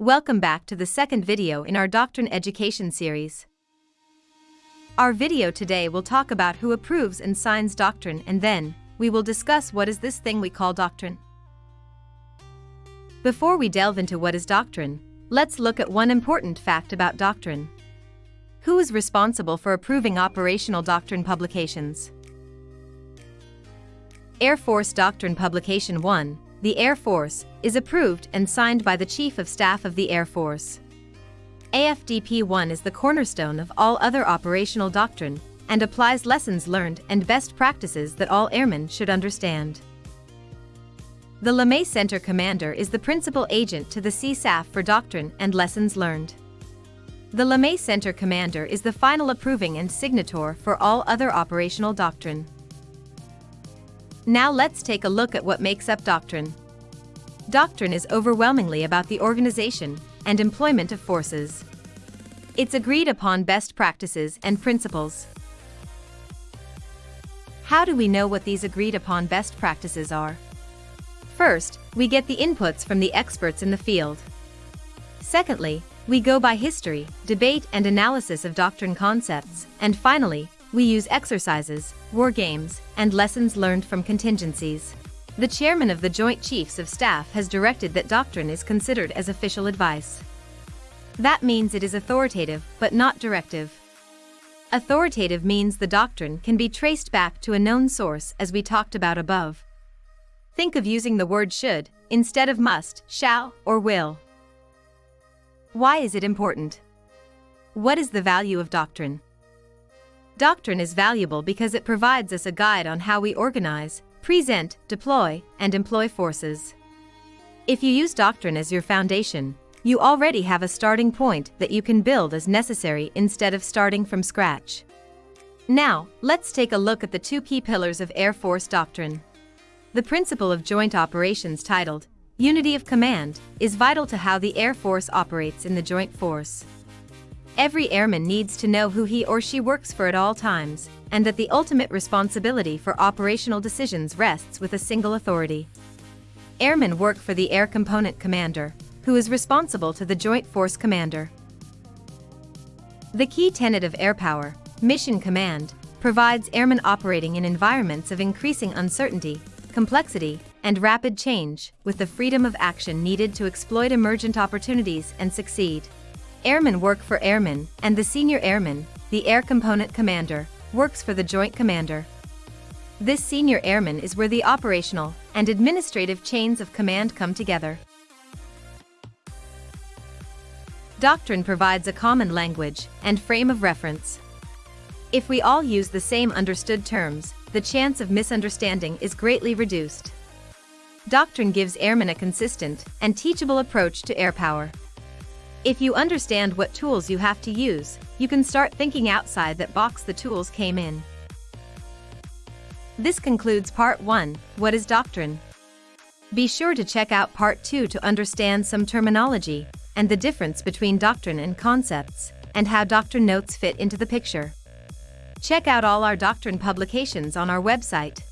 Welcome back to the second video in our Doctrine Education series. Our video today will talk about who approves and signs doctrine and then, we will discuss what is this thing we call doctrine. Before we delve into what is doctrine, let's look at one important fact about doctrine. Who is responsible for approving operational doctrine publications? Air Force Doctrine Publication 1, the Air Force, is approved and signed by the Chief of Staff of the Air Force. AFDP 1 is the cornerstone of all other operational doctrine and applies lessons learned and best practices that all airmen should understand. The LeMay Center Commander is the principal agent to the CSAF for doctrine and lessons learned. The LeMay Center Commander is the final approving and signator for all other operational doctrine. Now let's take a look at what makes up doctrine. Doctrine is overwhelmingly about the organization and employment of forces. It's agreed upon best practices and principles. How do we know what these agreed upon best practices are? First, we get the inputs from the experts in the field. Secondly, we go by history, debate and analysis of doctrine concepts, and finally, we use exercises, war games, and lessons learned from contingencies. The chairman of the Joint Chiefs of Staff has directed that doctrine is considered as official advice. That means it is authoritative, but not directive. Authoritative means the doctrine can be traced back to a known source as we talked about above. Think of using the word should instead of must, shall, or will. Why is it important? What is the value of doctrine? Doctrine is valuable because it provides us a guide on how we organize, present, deploy, and employ forces. If you use doctrine as your foundation, you already have a starting point that you can build as necessary instead of starting from scratch. Now, let's take a look at the two key pillars of Air Force doctrine. The principle of joint operations titled Unity of Command is vital to how the Air Force operates in the joint force. Every airman needs to know who he or she works for at all times, and that the ultimate responsibility for operational decisions rests with a single authority. Airmen work for the Air Component Commander, who is responsible to the Joint Force Commander. The key tenet of air power, Mission Command, provides airmen operating in environments of increasing uncertainty, complexity, and rapid change, with the freedom of action needed to exploit emergent opportunities and succeed. Airmen work for airmen, and the senior airman, the Air Component Commander, works for the Joint Commander. This senior airman is where the operational and administrative chains of command come together. Doctrine provides a common language and frame of reference. If we all use the same understood terms, the chance of misunderstanding is greatly reduced. Doctrine gives airmen a consistent and teachable approach to air power. If you understand what tools you have to use, you can start thinking outside that box the tools came in. This concludes part 1, What is Doctrine? Be sure to check out part 2 to understand some terminology and the difference between doctrine and concepts, and how doctrine notes fit into the picture. Check out all our doctrine publications on our website.